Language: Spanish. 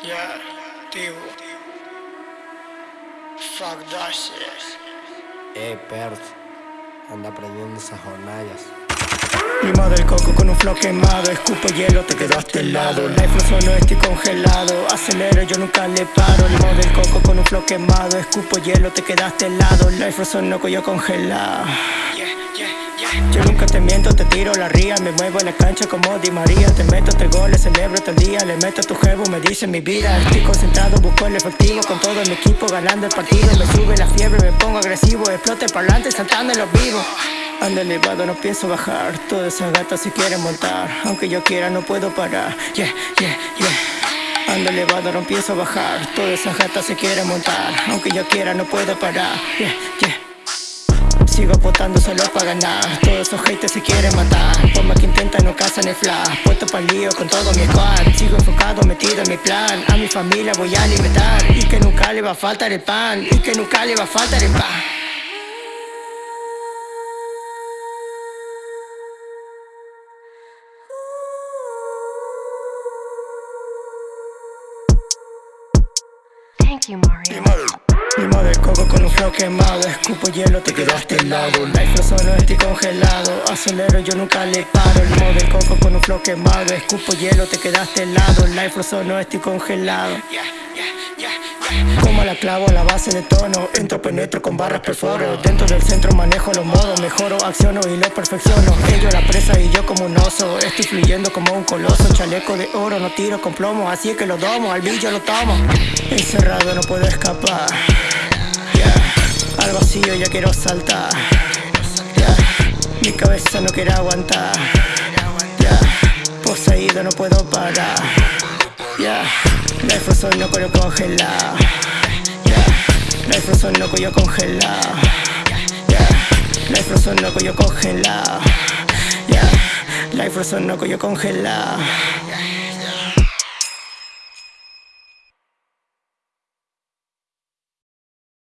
Yeah, tío. Fuck that shit. Ey, Perth, anda aprendiendo esas jornallas. Limo del coco con un flow quemado Escupo hielo, te quedaste helado Life solo estoy congelado Acelero, yo nunca le paro Limo del coco con un flow quemado Escupo hielo, te quedaste helado Life no yo congelado yo nunca te miento, te tiro la ría Me muevo en la cancha como Di María. Te meto tres goles, celebro todo el día Le meto a tu jevo, me dice mi vida. Estoy concentrado, busco el efectivo Con todo mi equipo ganando el partido. Me sube la fiebre, me pongo agresivo Explote para adelante, saltando en los vivos. Ando elevado, no pienso bajar Todas esas gatas se quieren montar. Aunque yo quiera no puedo parar. Yeah, yeah, yeah. Ando elevado, no pienso bajar Todas esas gatas se quieren montar. Aunque yo quiera no puedo parar. Yeah, yeah Sigo apostando solo para ganar Todos esos haters se quieren matar. Por más que intentan no cazan el flash. Puesto para el lío con todo mi squad. Sigo enfocado, metido en mi plan. A mi familia voy a alimentar. Y que nunca le va a faltar el pan. Y que nunca le va a faltar el pan. Thank you, Mario. Limo del coco con un flow quemado. Escupo hielo, te quedaste helado Life solo estoy congelado. Acelero, yo nunca le paro. Limo del coco con un flow quemado. Escupo hielo, te quedaste helado Life solo estoy congelado. Como la clavo la base de tono. Entro, penetro con barras perforo. Dentro del centro manejo los modos. Mejoro, acciono y lo perfecciono. Ellos la presa y yo como un oso. Estoy fluyendo como un coloso. Chaleco de oro, no tiro con plomo. Así es que lo domo, al billo lo tomo. Encerrado no puedo escapar vacío ya quiero saltar yeah. Mi cabeza no quiere aguantar yeah. Poseído no puedo parar yeah. Life son no congelado yeah. Life son no congelado yeah. Life son no congelado yeah. Life son no yo congelado